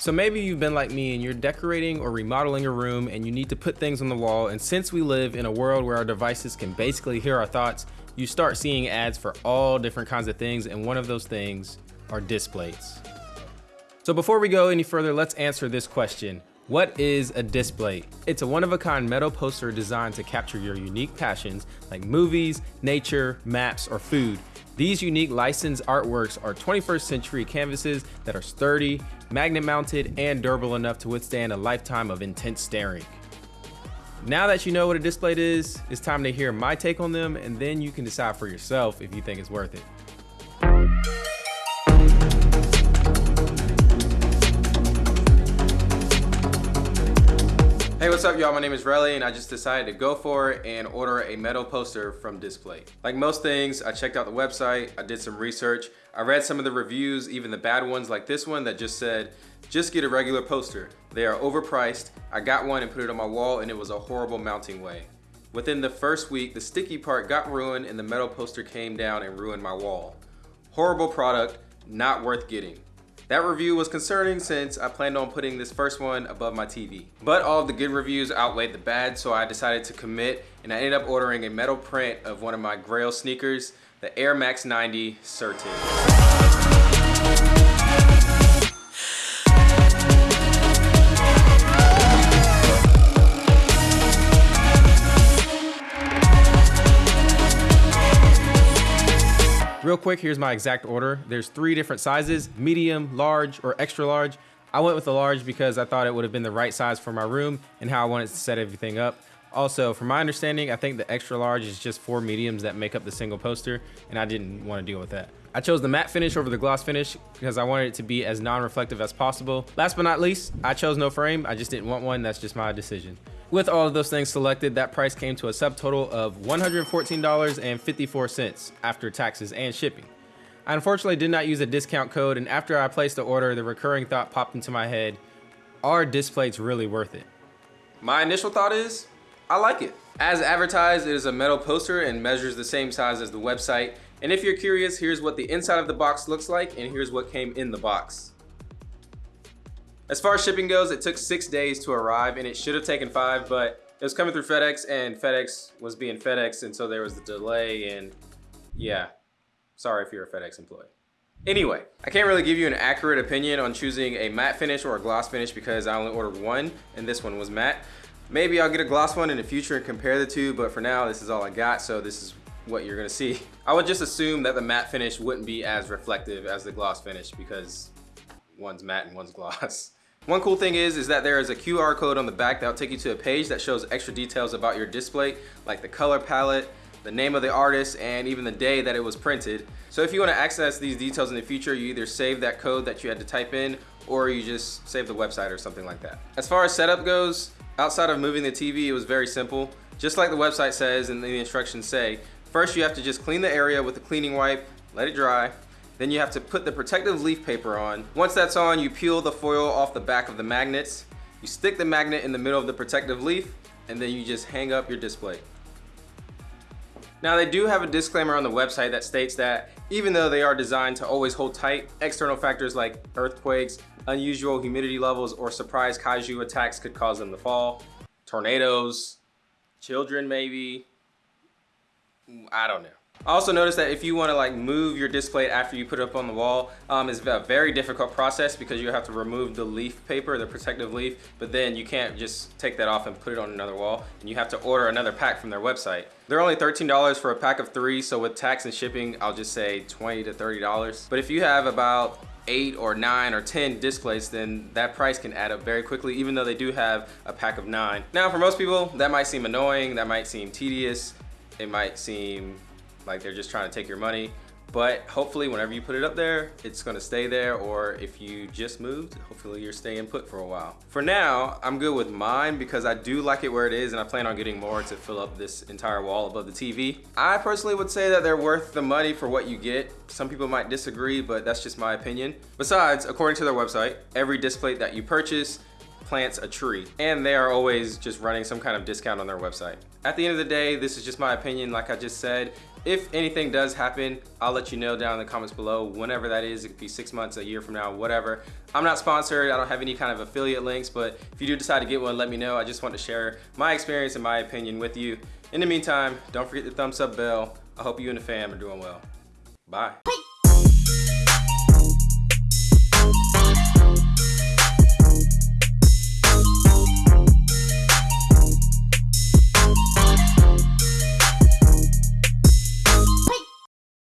So maybe you've been like me and you're decorating or remodeling a room and you need to put things on the wall and since we live in a world where our devices can basically hear our thoughts, you start seeing ads for all different kinds of things and one of those things are Displates. So before we go any further, let's answer this question. What is a Displate? It's a one-of-a-kind metal poster designed to capture your unique passions like movies, nature, maps, or food. These unique licensed artworks are 21st century canvases that are sturdy, magnet mounted, and durable enough to withstand a lifetime of intense staring. Now that you know what a Displate is, it's time to hear my take on them and then you can decide for yourself if you think it's worth it. What's up y'all? My name is Relly and I just decided to go for it and order a metal poster from Displate. Like most things, I checked out the website, I did some research, I read some of the reviews, even the bad ones like this one that just said, just get a regular poster. They are overpriced. I got one and put it on my wall and it was a horrible mounting way. Within the first week, the sticky part got ruined and the metal poster came down and ruined my wall. Horrible product, not worth getting. That review was concerning since I planned on putting this first one above my TV. But all of the good reviews outweighed the bad, so I decided to commit and I ended up ordering a metal print of one of my Grail sneakers, the Air Max 90 Certin. Real quick, here's my exact order. There's three different sizes, medium, large, or extra large. I went with the large because I thought it would have been the right size for my room and how I wanted to set everything up. Also, from my understanding, I think the extra large is just four mediums that make up the single poster, and I didn't want to deal with that. I chose the matte finish over the gloss finish because I wanted it to be as non-reflective as possible. Last but not least, I chose no frame. I just didn't want one. That's just my decision. With all of those things selected, that price came to a subtotal of $114.54 after taxes and shipping. I unfortunately did not use a discount code and after I placed the order, the recurring thought popped into my head, are Displates really worth it? My initial thought is, I like it. As advertised, it is a metal poster and measures the same size as the website. And if you're curious, here's what the inside of the box looks like and here's what came in the box. As far as shipping goes, it took six days to arrive and it should have taken five, but it was coming through FedEx and FedEx was being FedEx and so there was the delay and yeah, sorry if you're a FedEx employee. Anyway, I can't really give you an accurate opinion on choosing a matte finish or a gloss finish because I only ordered one and this one was matte. Maybe I'll get a gloss one in the future and compare the two, but for now, this is all I got, so this is what you're gonna see. I would just assume that the matte finish wouldn't be as reflective as the gloss finish because one's matte and one's gloss. One cool thing is, is that there is a QR code on the back that will take you to a page that shows extra details about your Displate, like the color palette, the name of the artist, and even the day that it was printed. So if you want to access these details in the future, you either save that code that you had to type in, or you just save the website or something like that. As far as setup goes, outside of moving the TV, it was very simple. Just like the website says and the instructions say, first you have to just clean the area with a cleaning wipe, let it dry, then you have to put the protective leaf paper on. Once that's on, you peel the foil off the back of the magnets. You stick the magnet in the middle of the protective leaf, and then you just hang up your Displate. Now they do have a disclaimer on the website that states that even though they are designed to always hold tight, external factors like earthquakes, unusual humidity levels, or surprise kaiju attacks could cause them to fall. Tornadoes, children maybe, mm, I don't know. I also noticed that if you want to like move your Displate after you put it up on the wall, um, it's a very difficult process because you have to remove the leaf paper, the protective leaf, but then you can't just take that off and put it on another wall and you have to order another pack from their website. They're only $13 for a pack of three, so with tax and shipping, I'll just say 20 to $30. But if you have about eight or nine or 10 Displates, then that price can add up very quickly, even though they do have a pack of nine. Now, for most people, that might seem annoying, that might seem tedious, it might seem like they're just trying to take your money. But hopefully whenever you put it up there, it's gonna stay there or if you just moved, hopefully you're staying put for a while. For now, I'm good with mine because I do like it where it is and I plan on getting more to fill up this entire wall above the TV. I personally would say that they're worth the money for what you get. Some people might disagree, but that's just my opinion. Besides, according to their website, every Displate that you purchase plants a tree. And they are always just running some kind of discount on their website. At the end of the day, this is just my opinion, like I just said. If anything does happen, I'll let you know down in the comments below, whenever that is. It could be six months, a year from now, whatever. I'm not sponsored, I don't have any kind of affiliate links, but if you do decide to get one, let me know. I just want to share my experience and my opinion with you. In the meantime, don't forget the thumbs up bell. I hope you and the fam are doing well. Bye.